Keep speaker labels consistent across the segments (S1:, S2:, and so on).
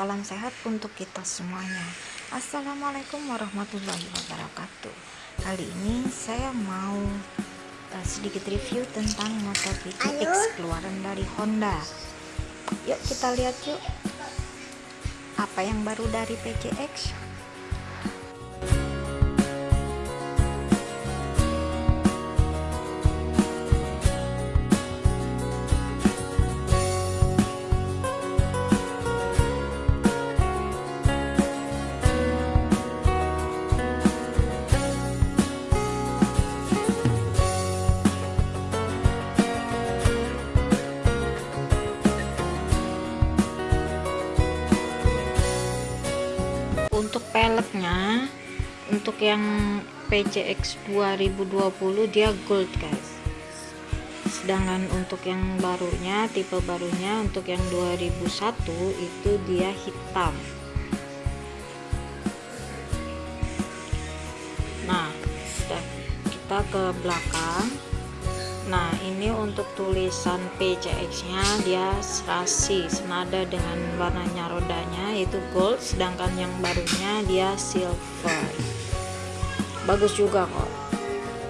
S1: salam sehat untuk kita semuanya. Assalamualaikum warahmatullahi wabarakatuh. Kali ini saya mau uh, sedikit review tentang motor PCX keluaran dari Honda. Yuk kita lihat yuk Apa yang baru dari PCX peleknya untuk yang PCX 2020 dia gold guys. Sedangkan untuk yang barunya tipe barunya untuk yang 2001 itu dia hitam. Nah kita ke belakang Nah ini untuk tulisan PCX nya dia serasi senada dengan warnanya rodanya yaitu gold sedangkan yang barunya dia silver. Bagus juga kok.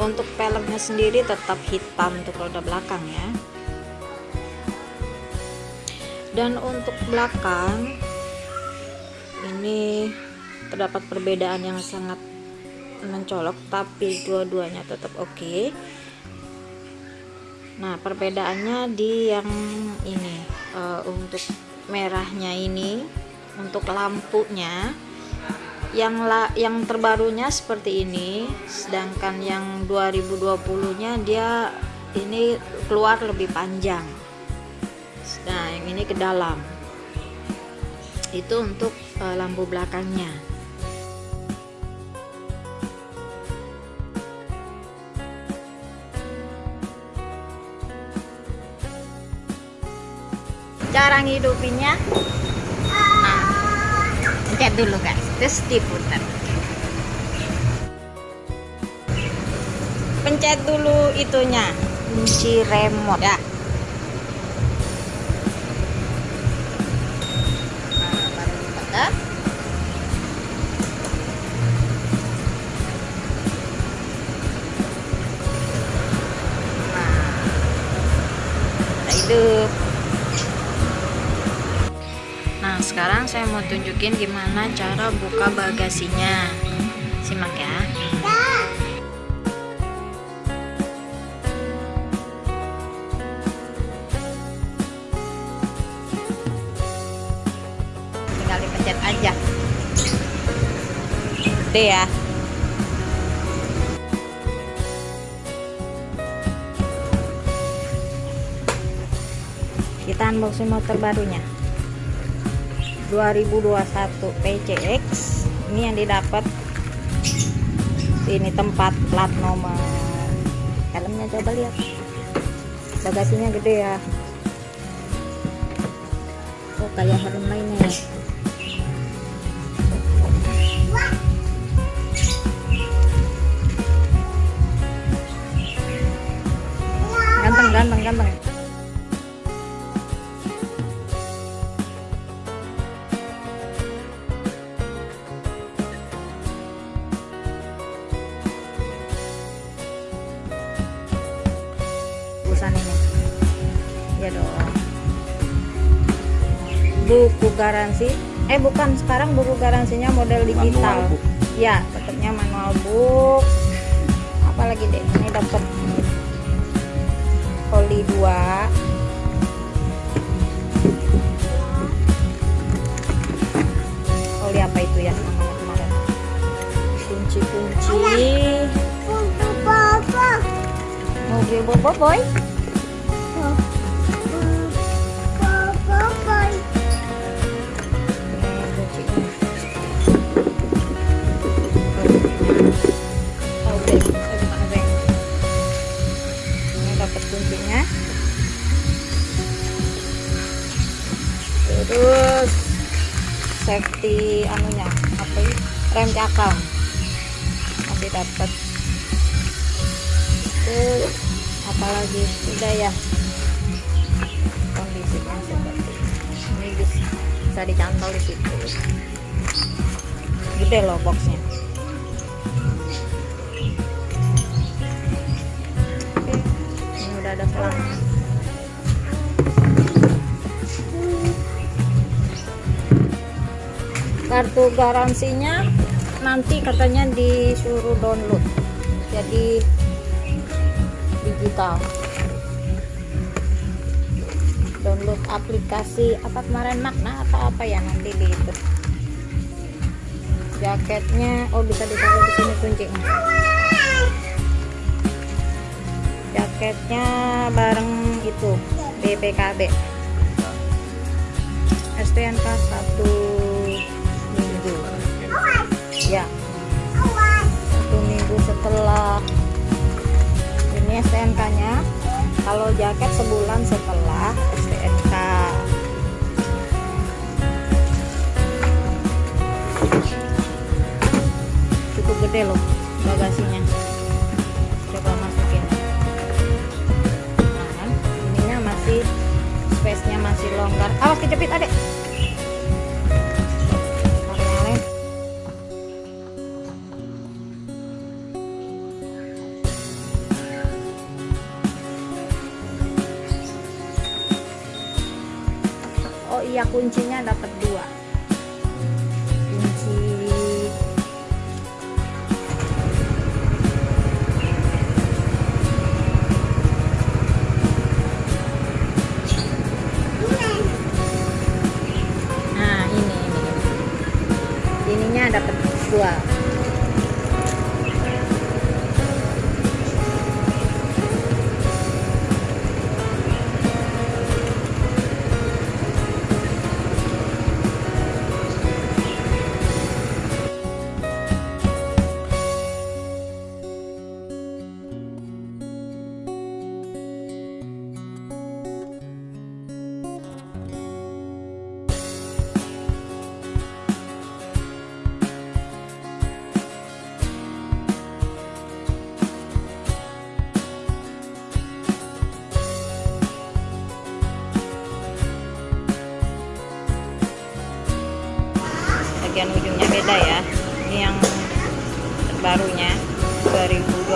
S1: Untuk peleknya sendiri tetap hitam untuk roda belakang ya. Dan untuk belakang ini terdapat perbedaan yang sangat mencolok tapi dua-duanya tetap oke. okay nah perbedaannya di yang ini uh, untuk merahnya ini untuk lampunya yang la, yang terbarunya seperti ini sedangkan yang 2020 nya dia ini keluar lebih panjang. Nah yang ini ke dalam. Itu untuk uh, lampu belakangnya cara ngidupinnya nah pencet dulu guys. Terus diputar. Pencet dulu itunya. Kunci remote. Ya sekarang saya mau tunjukin gimana cara buka bagasinya. Simak ya. Tinggal dipencet aja. Gede ya. Kita unboxing motor barunya 2021 PCX ini yang didapat ini tempat plat nomor. Helmnya coba lihat. Bagasinya gede ya. Oh kayak helm lainnya ya. Ganteng ganteng ganteng buku garansi. Eh bukan sekarang buku garansinya model digital. ya tetapnya manual book. Apalagi deh? Ini dapat oli 2 oli apa itu ya? Namanya kemarin kunci-kunci mobil bobo boy kuncinya terus safety anunya apa ini rem cakram masih dapat terus apalagi udah ya kondisinya seperti ini bisa dicantol di situ gede loh boxnya ada selang kartu garansinya nanti katanya disuruh download. Jadi digital. Download aplikasi apa kemarin makna atau apa ya nanti di itu. Jaketnya oh bisa ditaruh di sini kuncinya jaketnya bareng itu BPKB STNK 1 minggu. Ya. Satu minggu setelah ini STNK nya kalau jaket sebulan setelah STNK cukup gede loh bagasinya nya masih longgar. Awas kejepit adek bagian ujungnya beda ya. Ini yang terbarunya 2021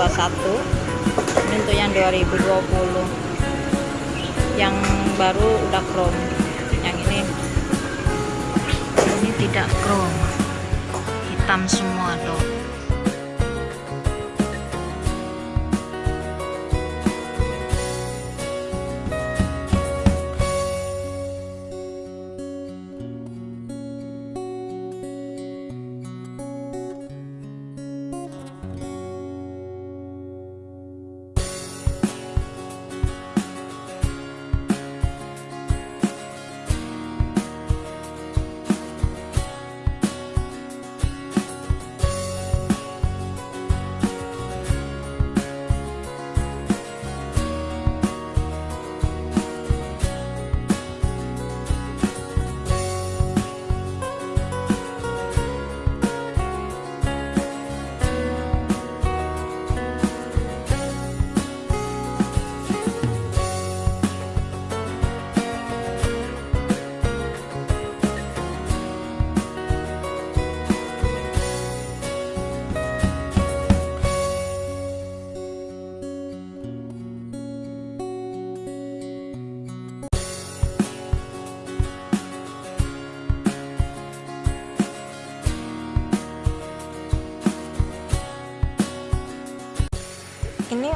S1: ini untuk yang 2020 yang baru udah chrome. Yang ini. Ini tidak chrome. Hitam semua tuh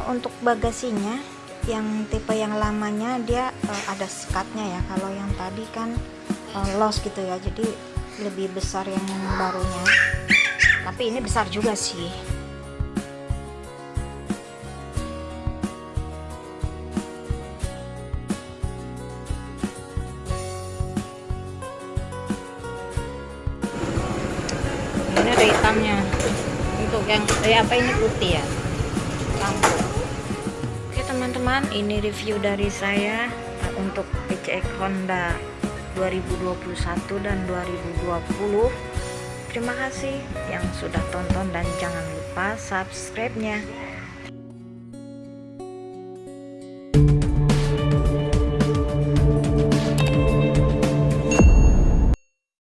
S1: untuk bagasinya yang tipe yang lamanya dia uh, ada sekatnya ya. Kalau yang tadi kan uh, los gitu ya. Jadi lebih besar yang barunya. Tapi ini besar juga sih. Ini ada hitamnya. Untuk yang eh, apa ini putih ya teman-teman ini review dari saya uh, untuk PCX Honda 2021 dan 2020 terima kasih yang sudah tonton dan jangan lupa subscribe nya